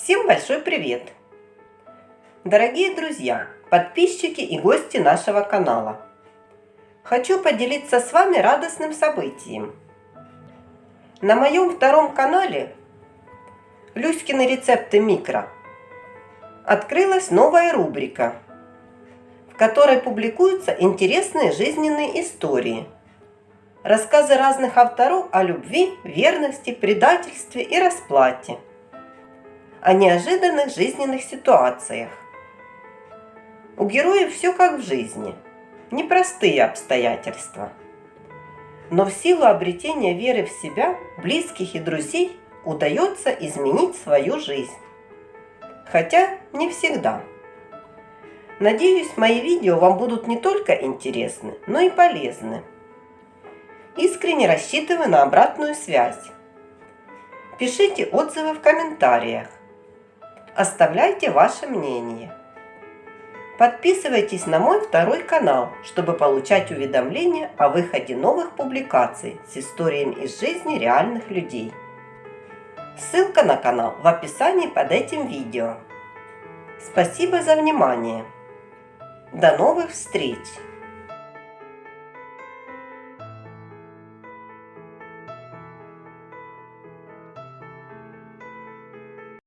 Всем большой привет! Дорогие друзья, подписчики и гости нашего канала! Хочу поделиться с вами радостным событием. На моем втором канале Люськины рецепты микро открылась новая рубрика, в которой публикуются интересные жизненные истории, рассказы разных авторов о любви, верности, предательстве и расплате – о неожиданных жизненных ситуациях. У героев все как в жизни, непростые обстоятельства. Но в силу обретения веры в себя, близких и друзей удается изменить свою жизнь. Хотя не всегда. Надеюсь, мои видео вам будут не только интересны, но и полезны. Искренне рассчитываю на обратную связь. Пишите отзывы в комментариях. Оставляйте ваше мнение. Подписывайтесь на мой второй канал, чтобы получать уведомления о выходе новых публикаций с историями из жизни реальных людей. Ссылка на канал в описании под этим видео. Спасибо за внимание. До новых встреч!